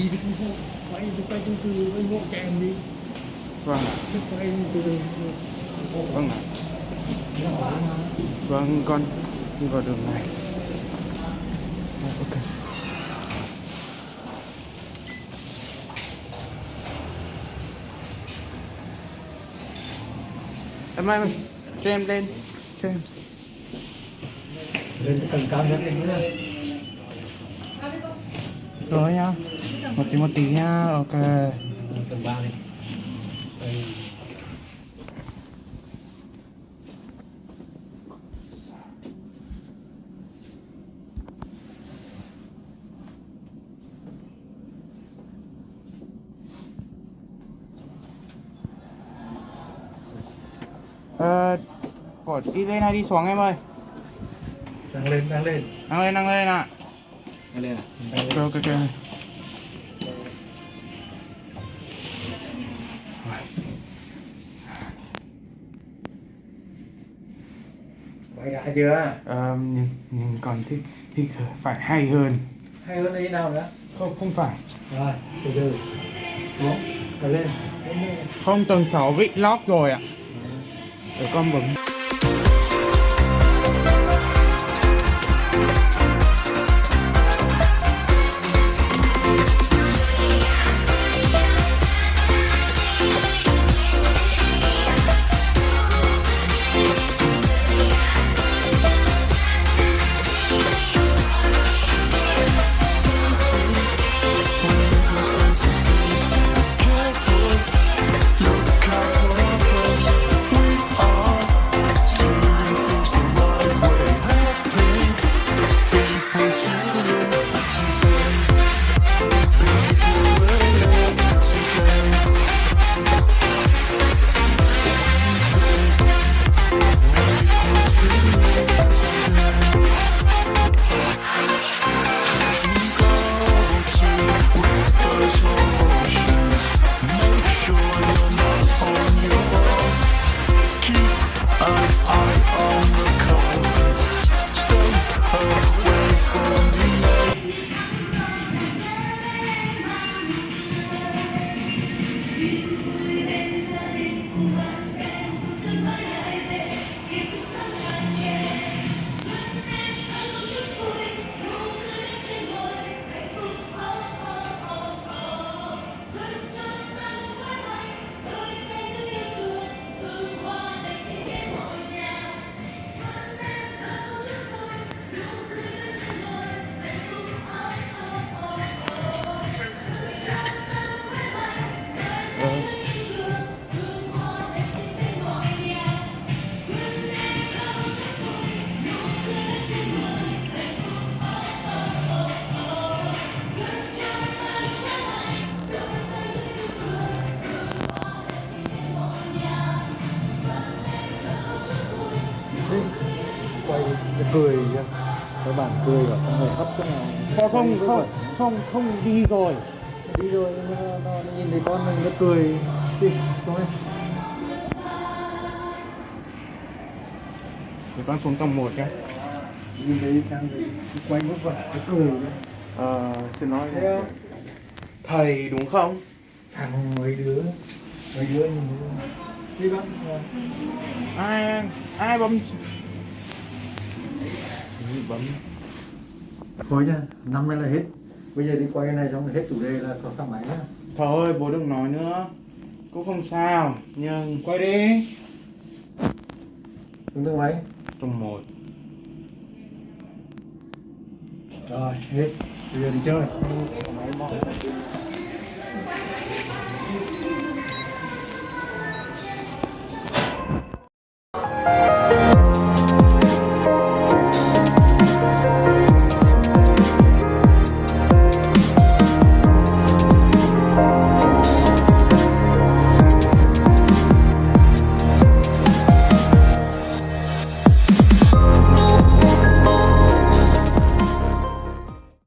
đi thì cũng không quay thì quay chung cư với ngộ chạy đi. Vâng. Ạ chứ quay từ từ vâng. Ạ vâng con đi vào đường này. Vâng, ok. Em ơi cho em lên cho em. Lên tầng cao nhất lên nữa rồi nha một tí một tí nha ok. Tầng ba đi ờ bỏ đi lên hay đi xuống em ơi? Đang lên đang lên. Năng lên năng lên ạ. Đang lên à? Ok ok ok quay đã chưa? Ờ, nhìn, nhìn còn thì, thì phải hay hơn. Hay hơn đây nào nữa? Không không phải. Rồi từ từ. Xuống rồi lên. Không tầng 6 bị lock rồi ạ. Để con bấm cười kìa các bạn cười và không người hấp cái nào không không không không không đi rồi. Đi rồi nó, nó, nó nhìn thấy con mình nó cười. Đi xuống đây. Để con xuống tầng 1 nhé nhìn thấy thì quay vất vả nó cười ờ, xin lỗi thấy không? Thầy đúng không? Thằng mấy đứa mấy đứa nhìn đi bác. Ai ai bấm bấm thôi nha năm nay là hết. Bây giờ đi quay cái này xong hết chủ đề là có thang máy nhá. Thôi bố đừng nói nữa. Cũng không sao nhưng quay đi. Xuống thang máy. Tầng 1 rồi hết. Bây giờ đi chơi